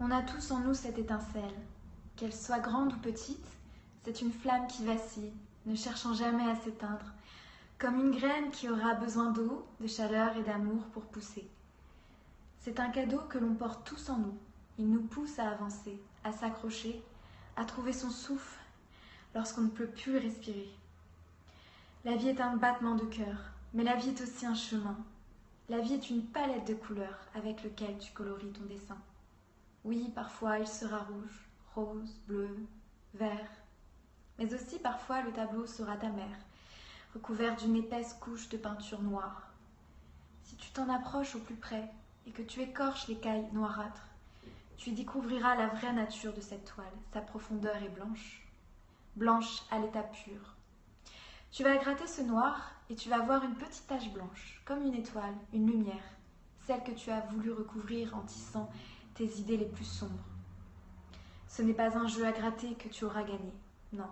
On a tous en nous cette étincelle. Qu'elle soit grande ou petite, c'est une flamme qui vacille, ne cherchant jamais à s'éteindre, comme une graine qui aura besoin d'eau, de chaleur et d'amour pour pousser. C'est un cadeau que l'on porte tous en nous. Il nous pousse à avancer, à s'accrocher, à trouver son souffle lorsqu'on ne peut plus respirer. La vie est un battement de cœur, mais la vie est aussi un chemin. La vie est une palette de couleurs avec lequel tu colories ton dessin. Oui, parfois il sera rouge, rose, bleu, vert, mais aussi parfois le tableau sera amer, recouvert d'une épaisse couche de peinture noire. Si tu t'en approches au plus près et que tu écorches l'écaille noirâtre, tu découvriras la vraie nature de cette toile. Sa profondeur est blanche, blanche à l'état pur. Tu vas gratter ce noir et tu vas voir une petite tache blanche, comme une étoile, une lumière, celle que tu as voulu recouvrir en tissant tes idées les plus sombres. Ce n'est pas un jeu à gratter que tu auras gagné, non,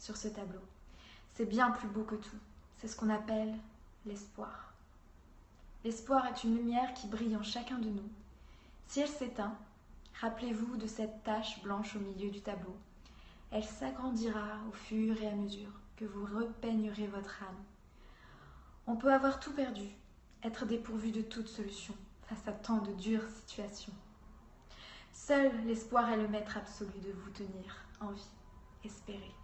sur ce tableau. C'est bien plus beau que tout. C'est ce qu'on appelle l'espoir. L'espoir est une lumière qui brille en chacun de nous. Si elle s'éteint, rappelez-vous de cette tache blanche au milieu du tableau. Elle s'agrandira au fur et à mesure que vous repeignerez votre âme. On peut avoir tout perdu, être dépourvu de toute solution face à tant de dures situations. Seul l'espoir est le maître absolu de vous tenir en vie. Espérez.